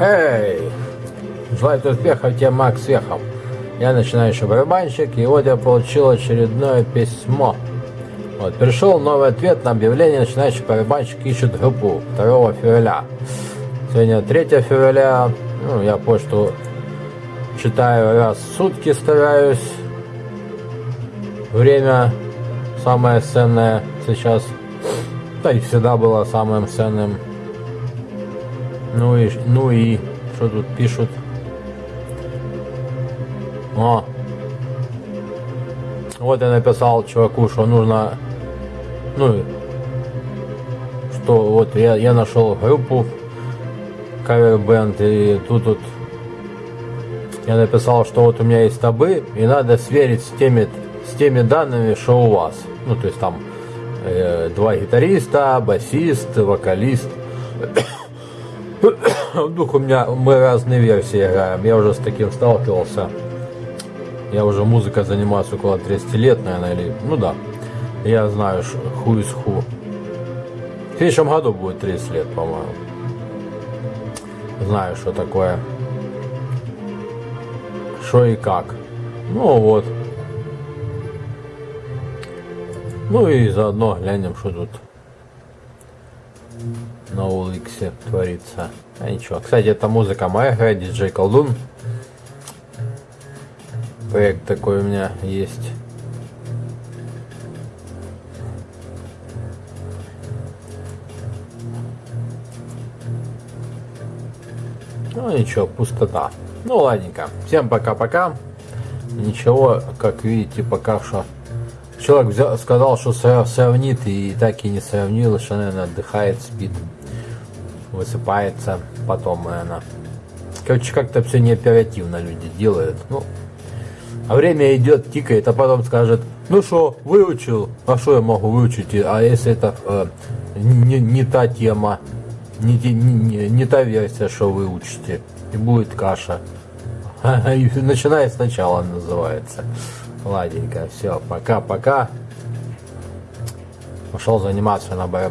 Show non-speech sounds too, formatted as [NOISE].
Эй! Желаю успехов тебе, Макс Вехов. Я начинающий барабанщик, и вот я получил очередное письмо. Вот, пришел новый ответ на объявление начинающий барабанщик ищет группу 2 февраля. Сегодня 3 февраля, ну, я почту читаю раз в сутки стараюсь. Время самое ценное сейчас, да и всегда было самым ценным. Ну и, ну и, что тут пишут? О, вот я написал чуваку, что нужно, ну, что вот я, я нашел группу кавер бенд и тут вот я написал, что вот у меня есть табы и надо сверить с теми, с теми данными, что у вас. Ну, то есть там э, два гитариста, басист, вокалист. [COUGHS] Вдруг у меня мы разные версии играем. Я уже с таким сталкивался. Я уже музыкой занимаюсь около 30 лет, наверное, или... Ну да. Я знаю ху из ху. В следующем году будет 30 лет, по-моему. Знаю, что такое. Что и как. Ну вот. Ну и заодно глянем, что тут на уликсе творится. А ничего. Кстати, это музыка моя, диджей Колдун проект такой у меня есть. Ну ничего, пустота. Ну ладненько. Всем пока-пока. Ничего, как видите, пока что. Человек взял, сказал, что сравнит, и так и не сравнил, что, наверное, отдыхает, спит, высыпается, потом, наверное. Короче, как-то все не оперативно люди делают. Ну, а время идет, тикает, а потом скажет, ну что, выучил, а что я могу выучить, а если это э, не, не та тема, не, не, не та версия, что вы учите, и будет каша. [LAUGHS] И начиная сначала называется. Ладненько, все, пока-пока. Пошел заниматься на барабане.